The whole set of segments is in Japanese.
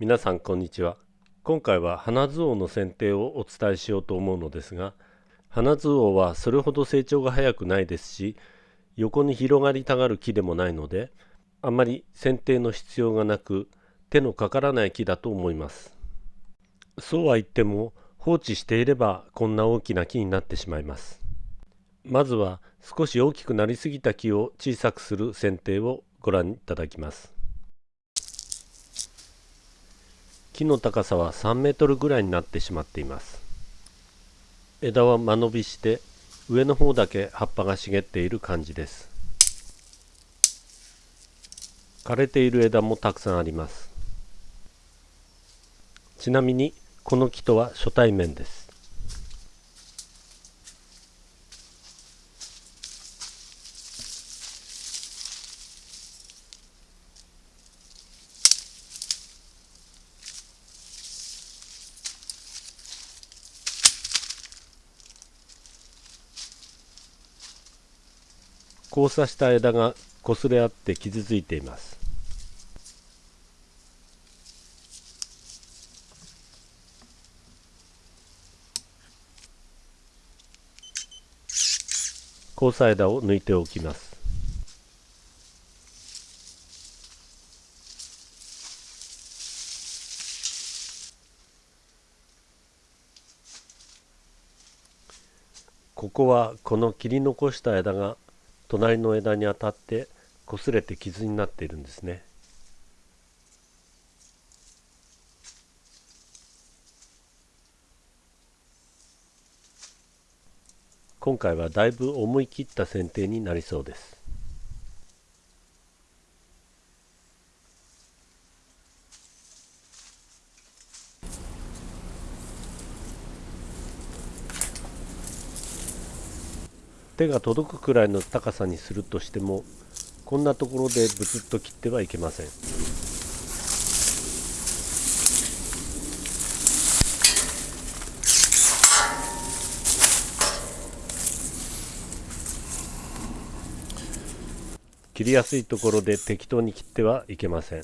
皆さんこんにちは。今回は花図王の剪定をお伝えしようと思うのですが花図王はそれほど成長が早くないですし横に広がりたがる木でもないのであまり剪定の必要がなく手のかからない木だと思います。そうは言っても放置していればこんな大きな木になってしまいます。まずは少し大きくなりすぎた木を小さくする剪定をご覧いただきます。木の高さは3メートルぐらいになってしまっています。枝は間延びして上の方だけ葉っぱが茂っている感じです。枯れている枝もたくさんあります。ちなみにこの木とは初対面です。交差した枝が擦れ合って傷ついています。交差枝を抜いておきます。ここはこの切り残した枝が隣の枝に当たって擦れて傷になっているんですね。今回はだいぶ思い切った剪定になりそうです。手が届くくらいの高さにするとしてもこんなところでブツッと切ってはいけません。切りやすいところで適当に切ってはいけません。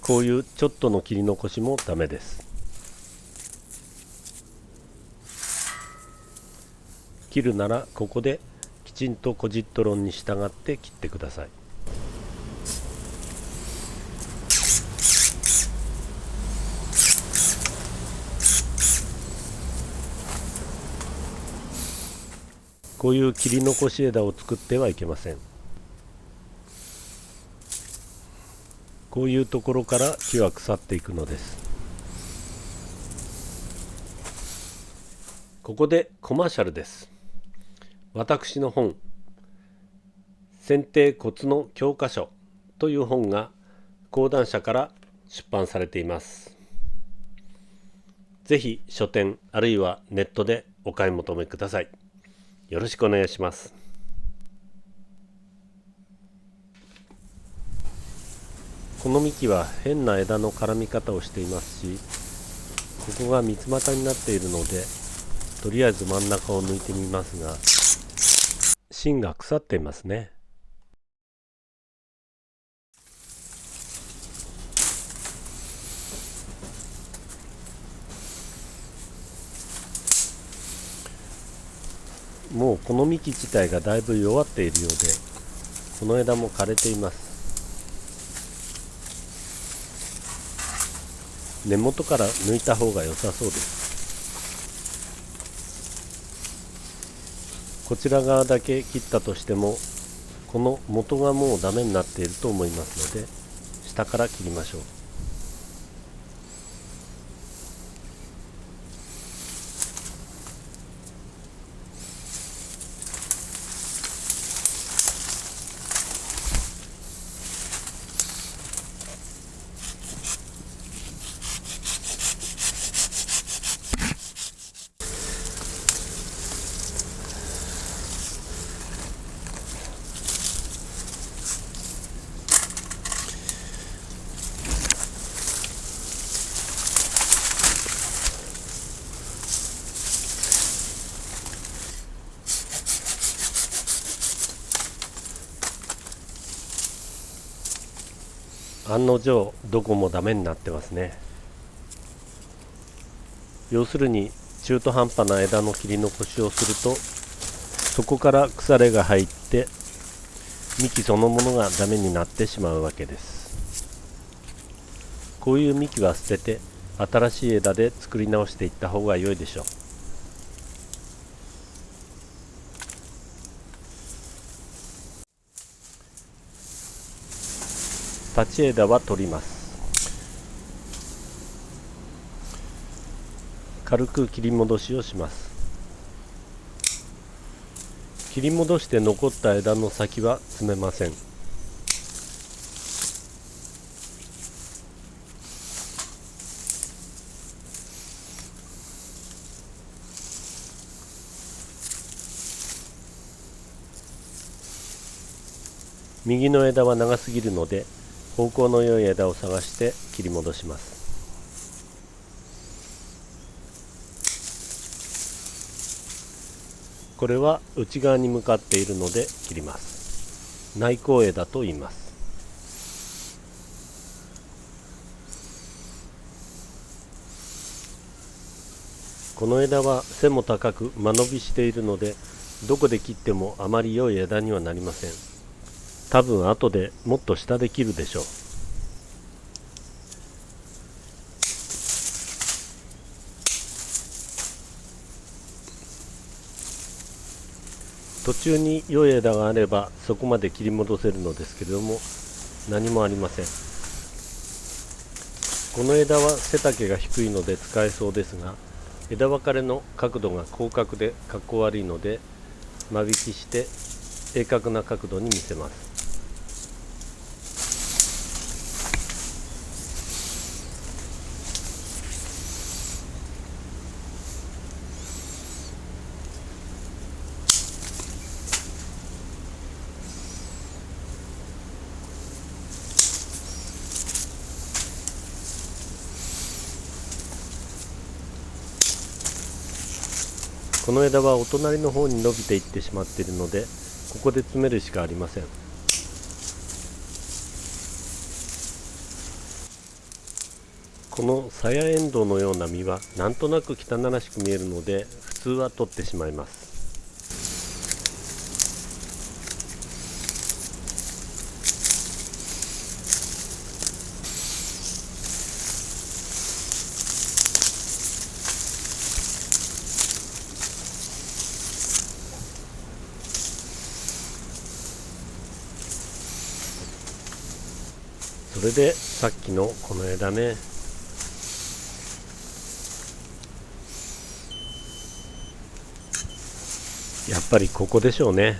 こういうちょっとの切り残しもダメです。切るならここできちんとコジット論に従って切ってください。こういう切り残し枝を作ってはいけません。こういうところから木は腐っていくのです。ここでコマーシャルです。私の本「剪定コツの教科書」という本が講談社から出版されています。ぜひ書店あるいはネットでお買い求めください。よろしくお願いします。この幹は変な枝の絡み方をしていますしここが三つ股になっているのでとりあえず真ん中を抜いてみますが芯が腐っていますね。もうこの幹自体がだいぶ弱っているようでこの枝も枯れています。根元から抜いた方が良さそうです。こちら側だけ切ったとしてもこの元がもうダメになっていると思いますので下から切りましょう。案の定どこもダメになってますね。要するに中途半端な枝の切り残しをするとそこから腐れが入って幹そのものがダメになってしまうわけです。こういう幹は捨てて新しい枝で作り直していった方が良いでしょう。立ち枝は取ります。軽く切り戻しをします。切り戻して残った枝の先は詰めません。右の枝は長すぎるので方向の良い枝を探して切り戻します。これは内側に向かっているので切ります。内向枝と言います。この枝は背も高く間延びしているのでどこで切ってもあまり良い枝にはなりません。多分後でもっと下で切るでしょう。途中に良い枝があればそこまで切り戻せるのですけれども何もありません。この枝は背丈が低いので使えそうですが枝分かれの角度が広角でかっこ悪いので間引きして鋭角な角度に見せます。この枝はお隣の方に伸びていってしまっているのでここで詰めるしかありません。このサヤエンドウのような実はなんとなく汚らしく見えるので普通は取ってしまいます。それでさっきのこの枝ね。やっぱりここでしょうね。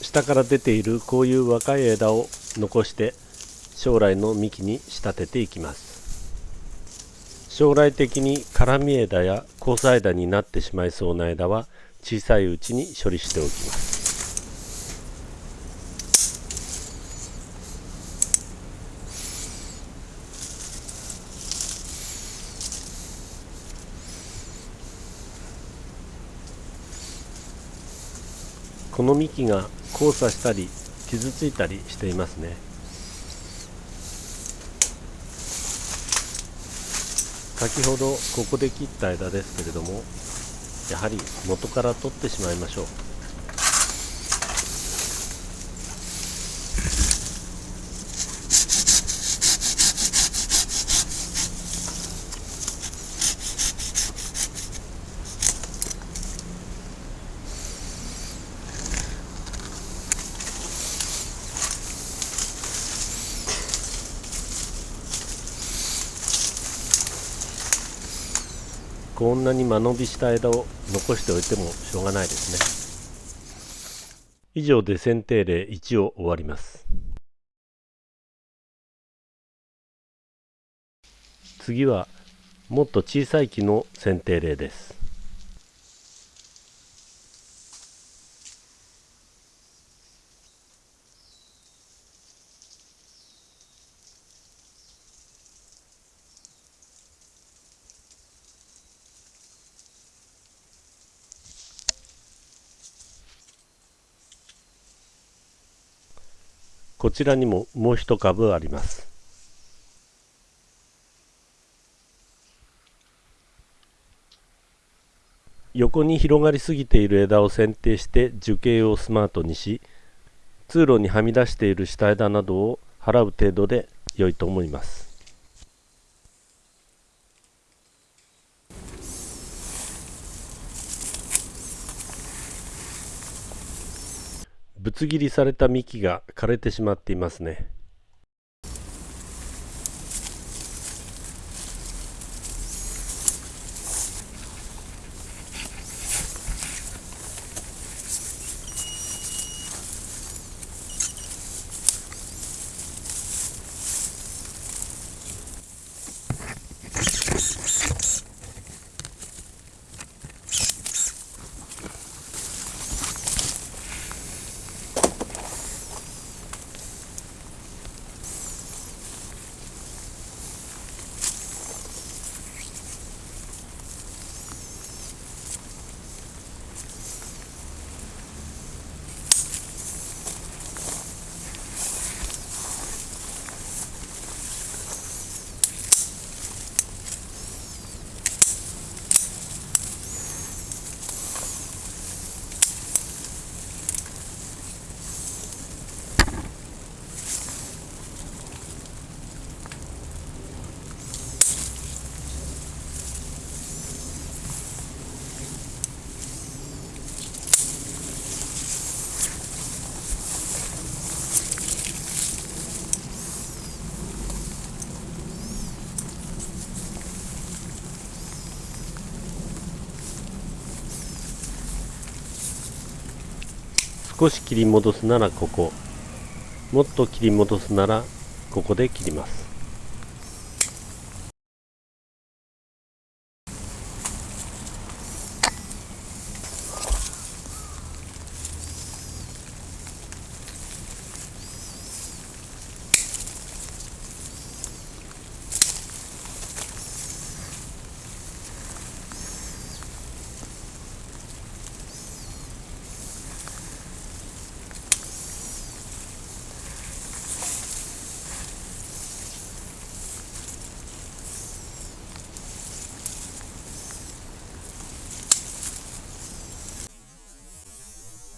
下から出ているこういう若い枝を残して将来の幹に仕立てていきます。将来的に絡み枝や交差枝になってしまいそうな枝は小さいうちに処理しておきます。この幹が交差したり傷ついたりしていますね。先ほどここで切った枝ですけれどもやはり元から取ってしまいましょう。こんなに間延びした枝を残しておいてもしょうがないですね。以上で剪定例1を終わります。次はもっと小さい木の剪定例です。こちらにももう一株あります。横に広がりすぎている枝を剪定して樹形をスマートにし通路にはみ出している下枝などを払う程度で良いと思います。ぶつ切りされた幹が枯れてしまっていますね。少し切り戻すならここ。もっと切り戻すならここで切ります。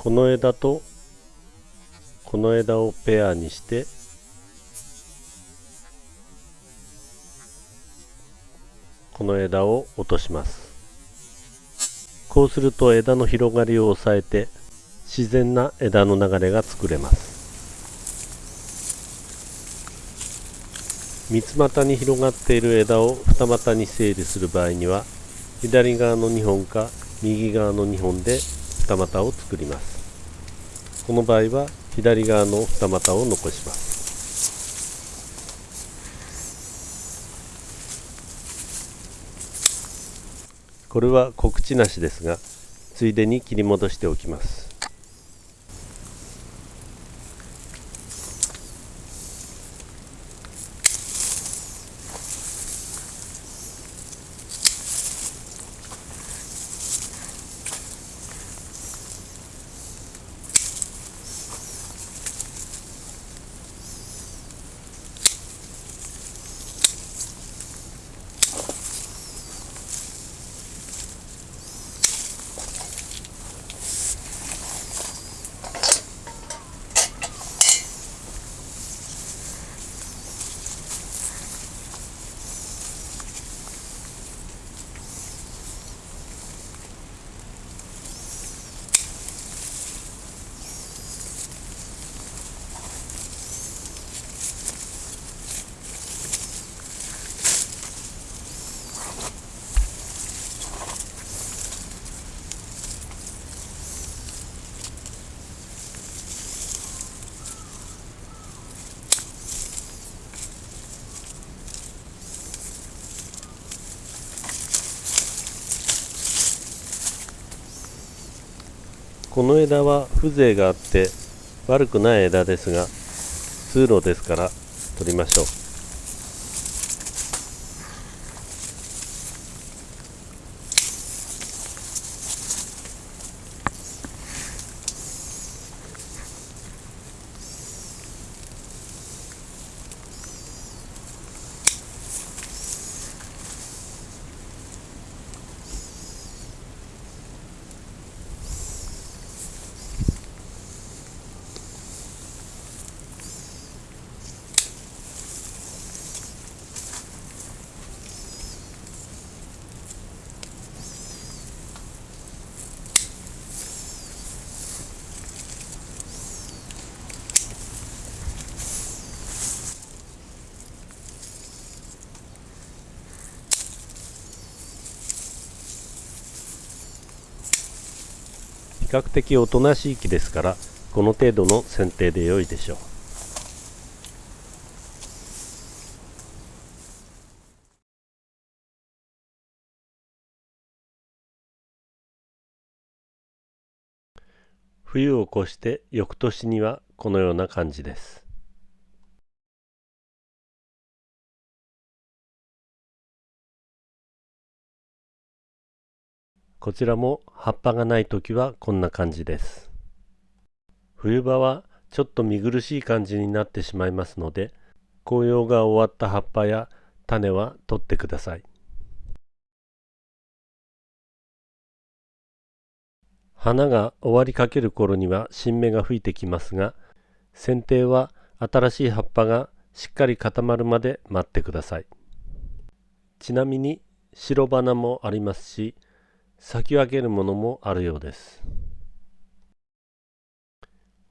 この枝とこの枝をペアにしてこの枝を落とします。こうすると枝の広がりを抑えて自然な枝の流れが作れます。三つ股に広がっている枝を二股に整理する場合には左側の2本か右側の2本で二股を作ります。この場合は左側の二股を残します。これは告知なしですがついでに切り戻しておきます。この枝は風情があって悪くない枝ですが通路ですから取りましょう。較的おとなしい木ですからこの程度の剪定で良いでしょう。冬を越して翌年にはこのような感じです。こちらも葉っぱがない時はこんな感じです。冬場はちょっと見苦しい感じになってしまいますので紅葉が終わった葉っぱや種は取ってください。花が終わりかける頃には新芽が吹いてきますが剪定は新しい葉っぱがしっかり固まるまで待ってください。ちなみに白花もありますし先分けるものもあるようです。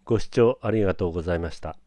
ご視聴ありがとうございました。